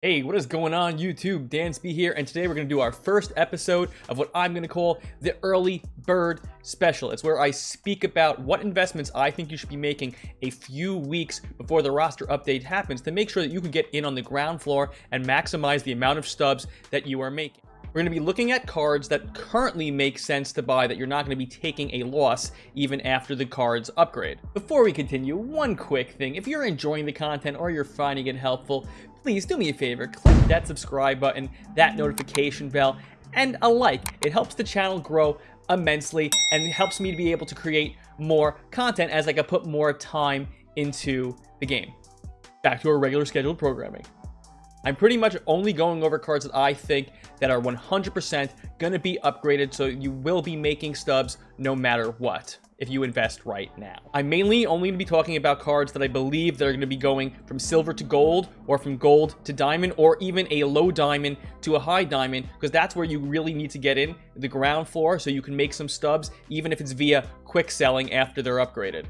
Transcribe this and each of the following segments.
Hey, what is going on YouTube? Dansby here, and today we're going to do our first episode of what I'm going to call the Early Bird Special. It's where I speak about what investments I think you should be making a few weeks before the roster update happens to make sure that you can get in on the ground floor and maximize the amount of stubs that you are making. We're going to be looking at cards that currently make sense to buy that you're not going to be taking a loss even after the cards upgrade. Before we continue, one quick thing. If you're enjoying the content or you're finding it helpful, please do me a favor, click that subscribe button, that notification bell, and a like. It helps the channel grow immensely and helps me to be able to create more content as I can put more time into the game. Back to our regular scheduled programming. I'm pretty much only going over cards that I think that are 100% going to be upgraded, so you will be making stubs no matter what if you invest right now. I'm mainly only going to be talking about cards that I believe that are going to be going from silver to gold, or from gold to diamond, or even a low diamond to a high diamond, because that's where you really need to get in, the ground floor, so you can make some stubs, even if it's via quick selling after they're upgraded.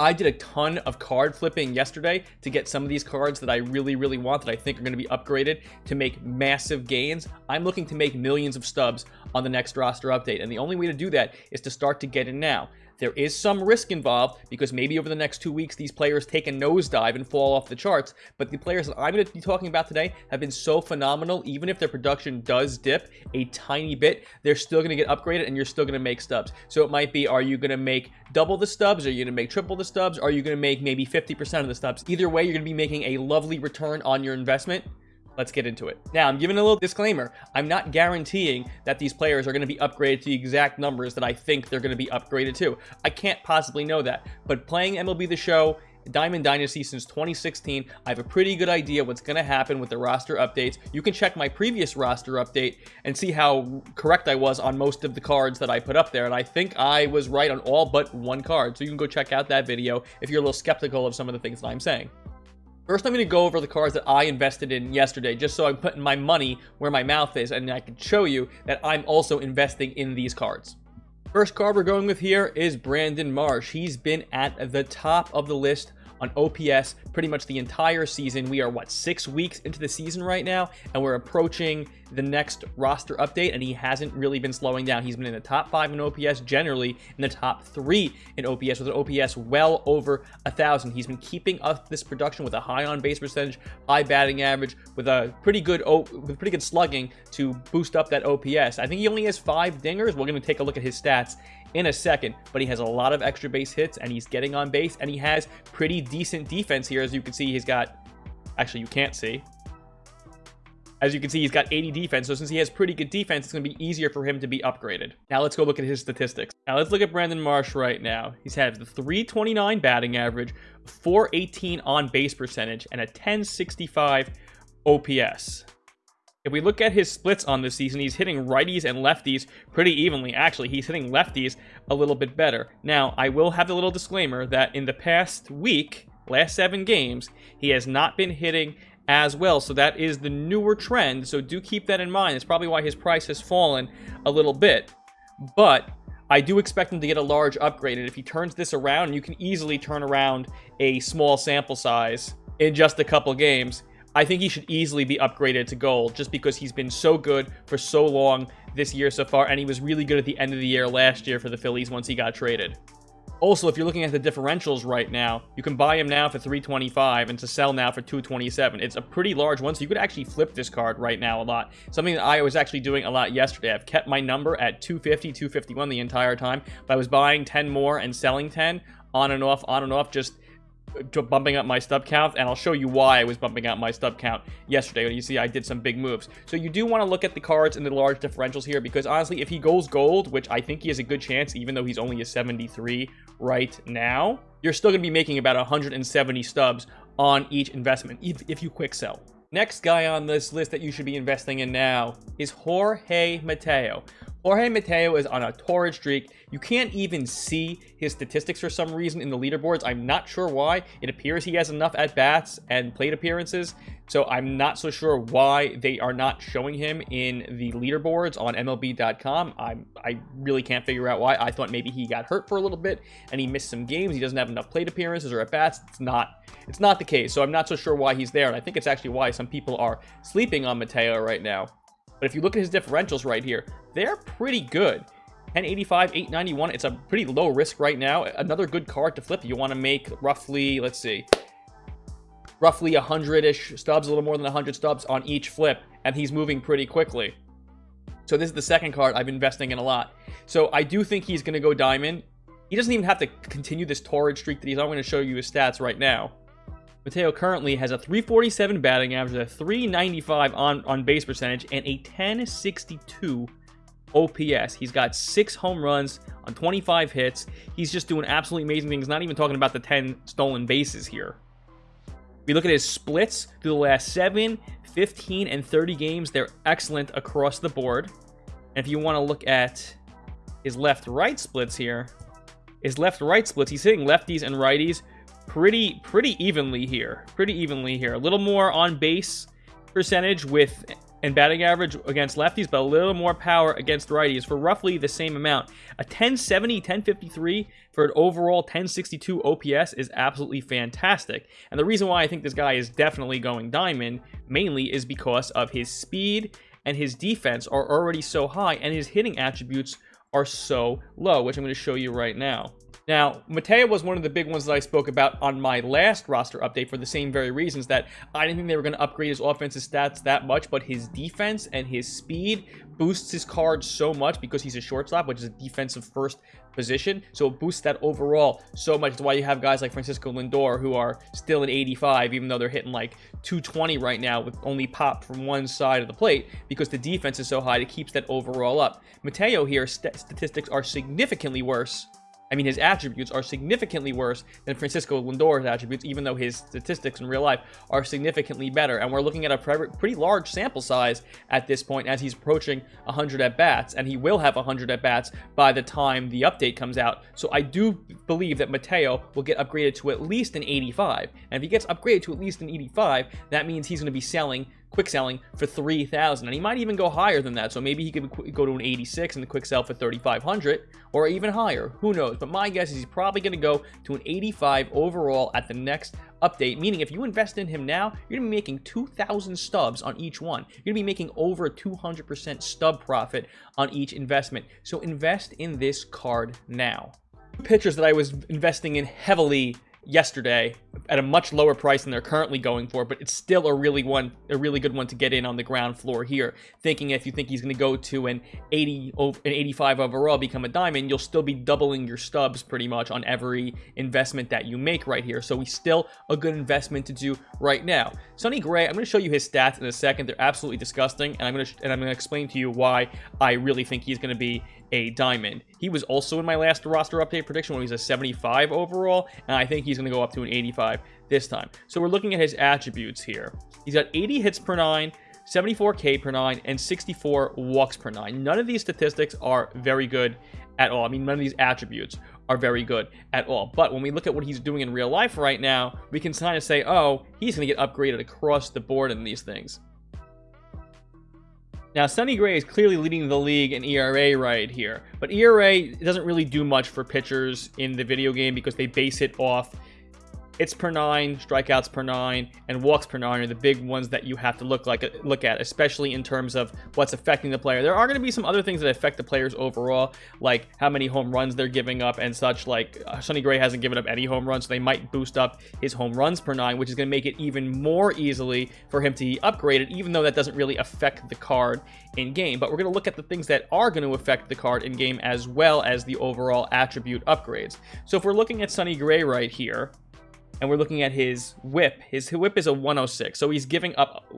I did a ton of card flipping yesterday to get some of these cards that I really, really want that I think are going to be upgraded to make massive gains. I'm looking to make millions of stubs on the next roster update, and the only way to do that is to start to get in now. There is some risk involved because maybe over the next two weeks, these players take a nosedive and fall off the charts. But the players that I'm going to be talking about today have been so phenomenal. Even if their production does dip a tiny bit, they're still going to get upgraded and you're still going to make stubs. So it might be, are you going to make double the stubs? Are you going to make triple the stubs? Are you going to make maybe 50% of the stubs? Either way, you're going to be making a lovely return on your investment. Let's get into it. Now, I'm giving a little disclaimer. I'm not guaranteeing that these players are going to be upgraded to the exact numbers that I think they're going to be upgraded to. I can't possibly know that. But playing MLB The Show Diamond Dynasty since 2016. I have a pretty good idea what's going to happen with the roster updates. You can check my previous roster update and see how correct I was on most of the cards that I put up there. And I think I was right on all but one card. So you can go check out that video if you're a little skeptical of some of the things that I'm saying. First, I'm going to go over the cards that I invested in yesterday, just so I'm putting my money where my mouth is, and I can show you that I'm also investing in these cards. First card we're going with here is Brandon Marsh. He's been at the top of the list on OPS pretty much the entire season. We are, what, six weeks into the season right now, and we're approaching the next roster update, and he hasn't really been slowing down. He's been in the top five in OPS, generally in the top three in OPS, with an OPS well over a thousand. He's been keeping up this production with a high on base percentage, high batting average, with a pretty good with pretty good slugging to boost up that OPS. I think he only has five dingers. We're going to take a look at his stats in a second, but he has a lot of extra base hits and he's getting on base and he has pretty decent defense here. As you can see, he's got, actually you can't see. As you can see, he's got 80 defense, so since he has pretty good defense, it's going to be easier for him to be upgraded. Now let's go look at his statistics. Now let's look at Brandon Marsh right now. He's had the 329 batting average, 418 on base percentage, and a 1065 OPS. If we look at his splits on this season, he's hitting righties and lefties pretty evenly. Actually, he's hitting lefties a little bit better. Now, I will have a little disclaimer that in the past week, last seven games, he has not been hitting as well. So that is the newer trend. So do keep that in mind. It's probably why his price has fallen a little bit. But I do expect him to get a large upgrade. And if he turns this around, you can easily turn around a small sample size in just a couple games I think he should easily be upgraded to gold just because he's been so good for so long this year so far, and he was really good at the end of the year last year for the Phillies once he got traded. Also, if you're looking at the differentials right now, you can buy him now for 325 and to sell now for 227. It's a pretty large one, so you could actually flip this card right now a lot. Something that I was actually doing a lot yesterday. I've kept my number at 250, 251 the entire time, but I was buying 10 more and selling 10 on and off, on and off, just bumping up my stub count, and I'll show you why I was bumping up my stub count yesterday. When you see, I did some big moves. So you do want to look at the cards and the large differentials here, because honestly, if he goes gold, which I think he has a good chance, even though he's only a 73 right now, you're still going to be making about 170 stubs on each investment, if, if you quick sell. Next guy on this list that you should be investing in now is Jorge Mateo. Jorge Mateo is on a torrid streak. You can't even see his statistics for some reason in the leaderboards. I'm not sure why. It appears he has enough at-bats and plate appearances, so I'm not so sure why they are not showing him in the leaderboards on MLB.com. I'm, I really can't figure out why. I thought maybe he got hurt for a little bit and he missed some games. He doesn't have enough plate appearances or at-bats. It's not, it's not the case, so I'm not so sure why he's there, and I think it's actually why some people are sleeping on Mateo right now. But if you look at his differentials right here, they're pretty good. 1085, 891, it's a pretty low risk right now. Another good card to flip. You want to make roughly, let's see, roughly 100-ish stubs, a little more than 100 stubs on each flip, and he's moving pretty quickly. So this is the second card I've been investing in a lot. So I do think he's going to go diamond. He doesn't even have to continue this torrid streak that he's. I'm going to show you his stats right now. Mateo currently has a 347 batting average, a 395 on, on base percentage, and a 1062 OPS. He's got six home runs on 25 hits. He's just doing absolutely amazing things, not even talking about the 10 stolen bases here. We look at his splits through the last 7, 15, and 30 games. They're excellent across the board. And if you want to look at his left-right splits here, his left-right splits, he's hitting lefties and righties pretty pretty evenly here. Pretty evenly here. A little more on base percentage with and batting average against lefties, but a little more power against righties for roughly the same amount. A 1070, 1053 for an overall 1062 OPS is absolutely fantastic. And the reason why I think this guy is definitely going diamond mainly is because of his speed and his defense are already so high and his hitting attributes are so low, which I'm going to show you right now. Now, Mateo was one of the big ones that I spoke about on my last roster update for the same very reasons that I didn't think they were going to upgrade his offensive stats that much, but his defense and his speed boosts his card so much because he's a shortstop, which is a defensive first position. So it boosts that overall so much. That's why you have guys like Francisco Lindor who are still at 85, even though they're hitting like 220 right now with only pop from one side of the plate because the defense is so high, it keeps that overall up. Mateo here, st statistics are significantly worse I mean, his attributes are significantly worse than Francisco Lindor's attributes, even though his statistics in real life are significantly better. And we're looking at a pretty large sample size at this point as he's approaching 100 at-bats, and he will have 100 at-bats by the time the update comes out. So I do believe that Mateo will get upgraded to at least an 85. And if he gets upgraded to at least an 85, that means he's going to be selling quick selling for 3000 and he might even go higher than that. So maybe he could go to an 86 and the quick sell for 3500 or even higher. Who knows? But my guess is he's probably going to go to an 85 overall at the next update meaning if you invest in him now you're going to be making 2000 stubs on each one. You're going to be making over a 200% stub profit on each investment. So invest in this card now. Pitchers that I was investing in heavily yesterday at a much lower price than they're currently going for, but it's still a really one, a really good one to get in on the ground floor here. Thinking if you think he's going to go to an 80, an 85 overall, become a diamond, you'll still be doubling your stubs pretty much on every investment that you make right here. So he's still a good investment to do right now. Sonny Gray, I'm going to show you his stats in a second. They're absolutely disgusting, and I'm going to and I'm going to explain to you why I really think he's going to be a diamond. He was also in my last roster update prediction when he was a 75 overall, and I think he's going to go up to an 85 this time. So we're looking at his attributes here. He's got 80 hits per nine, 74 K per nine, and 64 walks per nine. None of these statistics are very good at all. I mean, none of these attributes are very good at all. But when we look at what he's doing in real life right now, we can kind of say, oh, he's going to get upgraded across the board in these things. Now, Sonny Gray is clearly leading the league in ERA right here, but ERA doesn't really do much for pitchers in the video game because they base it off hits per nine, strikeouts per nine, and walks per nine are the big ones that you have to look like look at, especially in terms of what's affecting the player. There are going to be some other things that affect the players overall, like how many home runs they're giving up and such. Like uh, Sonny Gray hasn't given up any home runs, so they might boost up his home runs per nine, which is going to make it even more easily for him to be upgraded, even though that doesn't really affect the card in game. But we're going to look at the things that are going to affect the card in game as well as the overall attribute upgrades. So if we're looking at Sonny Gray right here, and we're looking at his whip. His whip is a 106, so he's giving up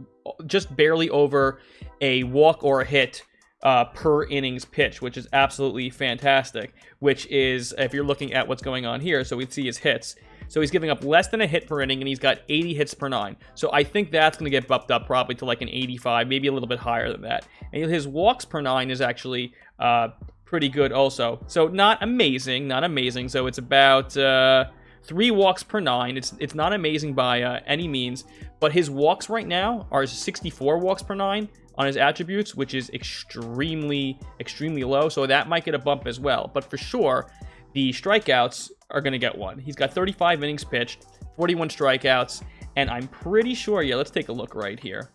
just barely over a walk or a hit uh, per innings pitch, which is absolutely fantastic. Which is, if you're looking at what's going on here, so we see his hits. So he's giving up less than a hit per inning, and he's got 80 hits per nine. So I think that's going to get bumped up probably to like an 85, maybe a little bit higher than that. And his walks per nine is actually uh, pretty good also. So not amazing, not amazing. So it's about uh, three walks per nine. It's it's not amazing by uh, any means, but his walks right now are 64 walks per nine on his attributes, which is extremely, extremely low. So that might get a bump as well. But for sure, the strikeouts are going to get one. He's got 35 innings pitched, 41 strikeouts, and I'm pretty sure, yeah, let's take a look right here.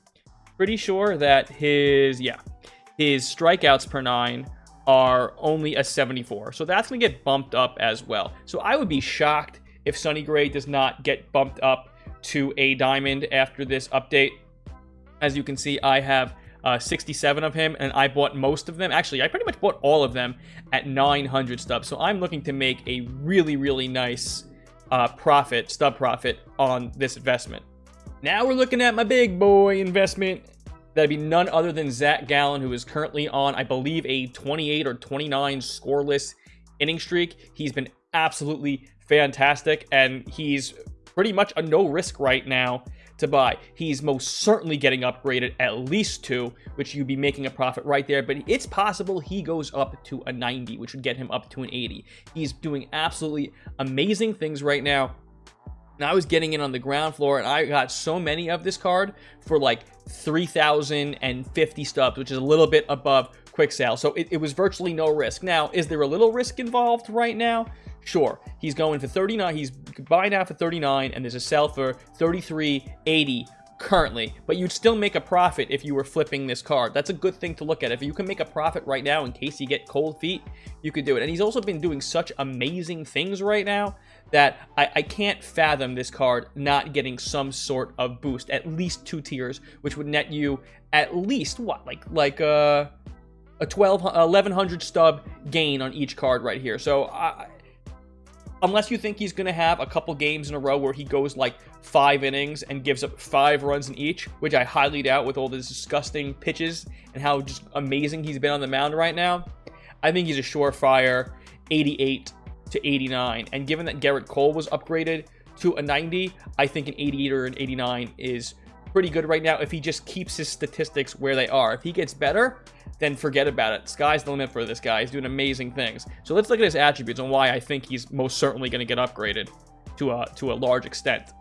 Pretty sure that his, yeah, his strikeouts per nine are only a 74. So that's going to get bumped up as well. So I would be shocked if Sonny Gray does not get bumped up to a diamond after this update. As you can see, I have uh, 67 of him, and I bought most of them. Actually, I pretty much bought all of them at 900 stubs. So I'm looking to make a really, really nice uh, profit, stub profit on this investment. Now we're looking at my big boy investment. That'd be none other than Zach Gallen, who is currently on, I believe, a 28 or 29 scoreless inning streak. He's been absolutely fantastic, and he's pretty much a no risk right now to buy. He's most certainly getting upgraded at least two, which you'd be making a profit right there. But it's possible he goes up to a 90, which would get him up to an 80. He's doing absolutely amazing things right now. And I was getting in on the ground floor, and I got so many of this card for like 3,050 stubs, which is a little bit above quick sale. So it, it was virtually no risk. Now, is there a little risk involved right now? Sure, he's going for 39. He's buying out for 39, and there's a sell for 33.80 currently. But you'd still make a profit if you were flipping this card. That's a good thing to look at. If you can make a profit right now in case you get cold feet, you could do it. And he's also been doing such amazing things right now that I, I can't fathom this card not getting some sort of boost, at least two tiers, which would net you at least what, like like uh, a 12 uh, 1100 stub gain on each card right here. So I unless you think he's going to have a couple games in a row where he goes like five innings and gives up five runs in each, which I highly doubt with all these disgusting pitches and how just amazing he's been on the mound right now. I think he's a surefire 88 to 89. And given that Gerrit Cole was upgraded to a 90, I think an 88 or an 89 is pretty good right now if he just keeps his statistics where they are. If he gets better, then forget about it. Sky's the limit for this guy. He's doing amazing things. So let's look at his attributes and why I think he's most certainly going to get upgraded to a, to a large extent.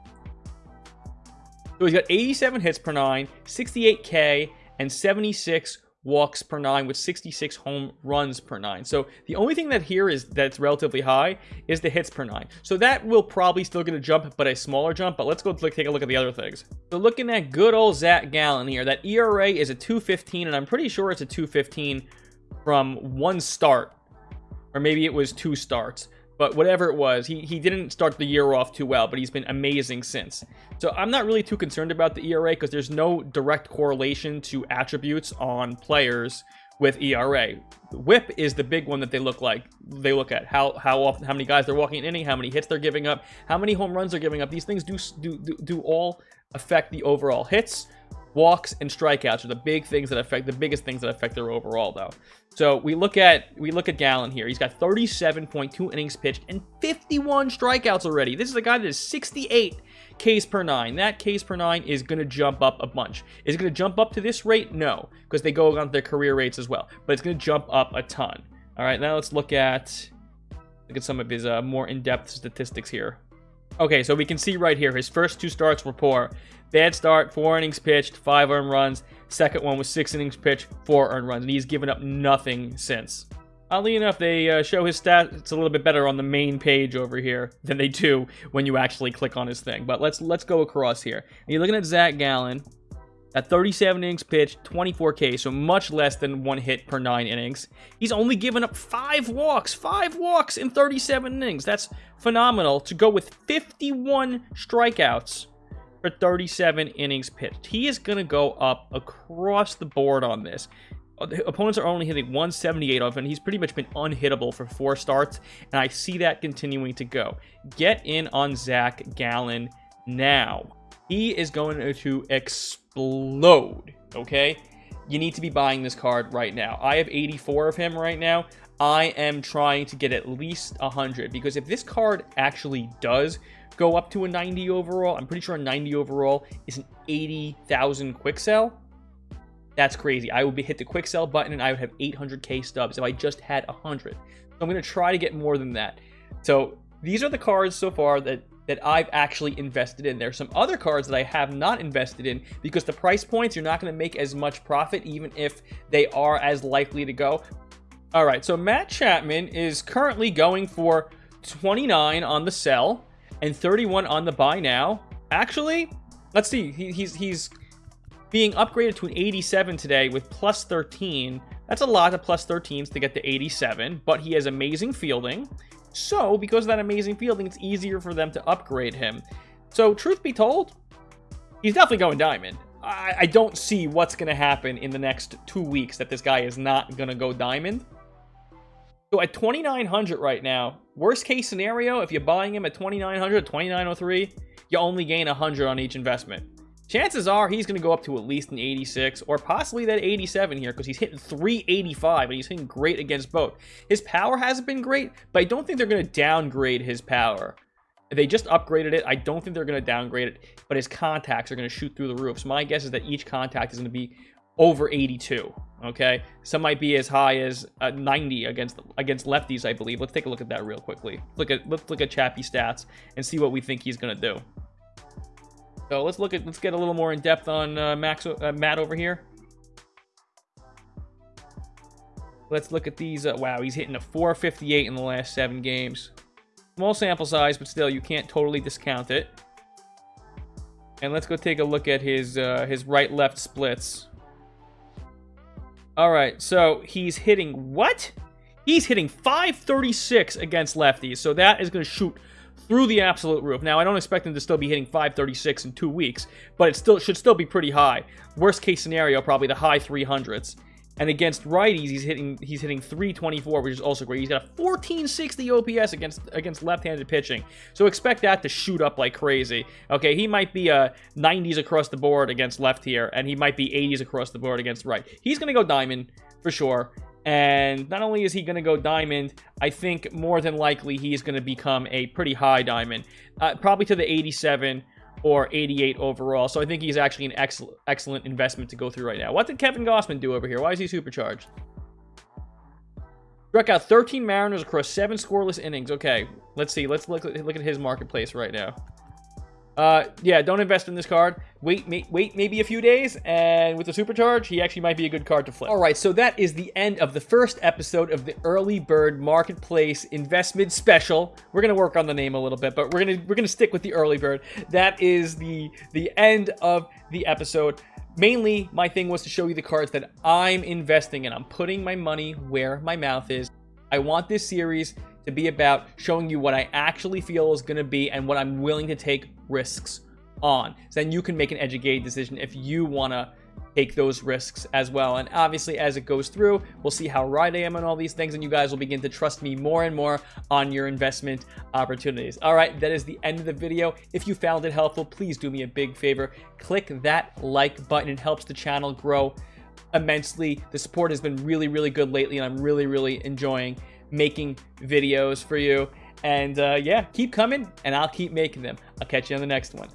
So he's got 87 hits per nine, 68K, and 76 walks per nine with 66 home runs per nine. So the only thing that here is that's relatively high is the hits per nine. So that will probably still get a jump, but a smaller jump. But let's go take a look at the other things. So looking at good old Zach Gallen here, that ERA is a 215, and I'm pretty sure it's a 215 from one start, or maybe it was two starts. But whatever it was, he, he didn't start the year off too well, but he's been amazing since. So I'm not really too concerned about the ERA because there's no direct correlation to attributes on players with ERA. Whip is the big one that they look like. They look at how how often, how many guys they're walking in how many hits they're giving up, how many home runs they're giving up. These things do do do, do all affect the overall hits walks and strikeouts are the big things that affect the biggest things that affect their overall though so we look at we look at Gallen here. He's got 37.2 innings pitched and 51 strikeouts already. This is a guy that is 68 Ks per nine. That Ks per nine is going to jump up a bunch. Is it going to jump up to this rate? No because they go on their career rates as well but it's going to jump up a ton. All right now let's look at look at some of his uh, more in-depth statistics here. Okay, so we can see right here, his first two starts were poor. Bad start, four innings pitched, five earned runs. Second one was six innings pitched, four earned runs, and he's given up nothing since. Oddly enough, they uh, show his stats a little bit better on the main page over here than they do when you actually click on his thing. But let's let's go across here. And you're looking at Zach Gallen at 37 innings pitched, 24K, so much less than one hit per nine innings. He's only given up five walks, five walks in 37 innings. That's phenomenal to go with 51 strikeouts for 37 innings pitched. He is going to go up across the board on this. Uh, the opponents are only hitting 178 of, and he's pretty much been unhittable for four starts, and I see that continuing to go. Get in on Zach Gallen now. He is going to explode, okay? You need to be buying this card right now. I have 84 of him right now. I am trying to get at least 100 because if this card actually does go up to a 90 overall, I'm pretty sure a 90 overall is an 80,000 quick sell. That's crazy. I would be hit the quick sell button and I would have 800k stubs if I just had 100. So I'm going to try to get more than that. So these are the cards so far that that I've actually invested in. There's some other cards that I have not invested in because the price points, you're not going to make as much profit even if they are as likely to go. All right, so Matt Chapman is currently going for 29 on the sell and 31 on the buy now. Actually, let's see. He, he's he's being upgraded to an 87 today with plus 13. That's a lot of plus 13s to get to 87, but he has amazing fielding. So, because of that amazing fielding, it's easier for them to upgrade him. So, truth be told, he's definitely going diamond. I, I don't see what's going to happen in the next two weeks that this guy is not going to go diamond. So at 2,900 right now, worst case scenario, if you're buying him at 2,900, 2,903, you only gain 100 on each investment. Chances are he's going to go up to at least an 86 or possibly that 87 here because he's hitting 385 and he's hitting great against both. His power hasn't been great, but I don't think they're going to downgrade his power. They just upgraded it. I don't think they're going to downgrade it, but his contacts are going to shoot through the roof. So my guess is that each contact is going to be over 82. Okay, some might be as high as uh, 90 against against lefties, I believe. Let's take a look at that real quickly. Look at let's look at Chappie stats and see what we think he's gonna do. So let's look at let's get a little more in depth on uh, Max uh, Matt over here. Let's look at these. Uh, wow, he's hitting a 458 in the last seven games. Small sample size, but still, you can't totally discount it. And let's go take a look at his uh, his right-left splits. All right, so he's hitting what? He's hitting 536 against lefties, so that is going to shoot through the absolute roof. Now, I don't expect him to still be hitting 536 in two weeks, but it still should still be pretty high. Worst case scenario, probably the high 300s. And against righties, he's hitting he's hitting 324, which is also great. He's got a 1460 OPS against against left-handed pitching. So expect that to shoot up like crazy. Okay, he might be a 90s across the board against left here, and he might be 80s across the board against right. He's going to go diamond for sure. And not only is he going to go diamond, I think more than likely he's going to become a pretty high diamond. Uh, probably to the 87 or 88 overall. So I think he's actually an excellent excellent investment to go through right now. What did Kevin Gausman do over here? Why is he supercharged? Struck out 13 Mariners across seven scoreless innings. Okay, let's see. Let's look, look at his marketplace right now. Uh, yeah, don't invest in this card. Wait, may, wait maybe a few days, and with the supercharge, he actually might be a good card to flip. All right, so that is the end of the first episode of the Early Bird Marketplace Investment Special. We're gonna work on the name a little bit, but we're gonna we're gonna stick with the Early Bird. That is the the end of the episode. Mainly, my thing was to show you the cards that I'm investing in. I'm putting my money where my mouth is. I want this series to be about showing you what I actually feel is going to be and what I'm willing to take risks on. So then you can make an educated decision if you want to take those risks as well. And obviously, as it goes through, we'll see how right I am on all these things, and you guys will begin to trust me more and more on your investment opportunities. All right, that is the end of the video. If you found it helpful, please do me a big favor. Click that like button. It helps the channel grow immensely. The support has been really, really good lately, and I'm really, really enjoying making videos for you. And uh, yeah, keep coming, and I'll keep making them. I'll catch you on the next one.